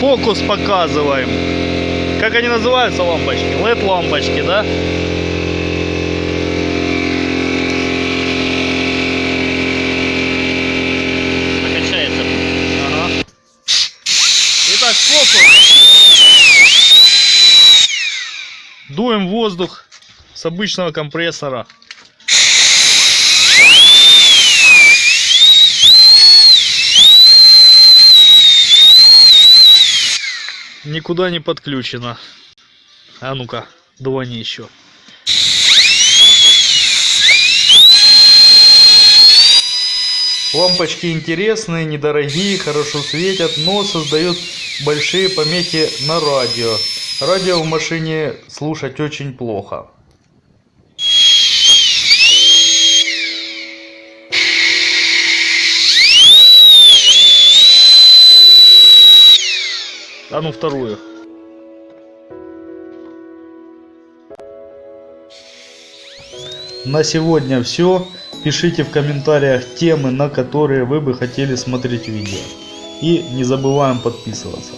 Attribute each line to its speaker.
Speaker 1: фокус показываем. Как они называются лампочки? LED лампочки, да?
Speaker 2: Накачается.
Speaker 1: Ага. Итак, фокус. Дуем воздух с обычного компрессора. Никуда не подключено. А ну-ка, дувани еще. Лампочки интересные, недорогие, хорошо светят, но создают большие помехи на радио. Радио в машине слушать очень плохо. А ну вторую. На сегодня все. Пишите в комментариях темы, на которые вы бы хотели смотреть видео. И не забываем подписываться.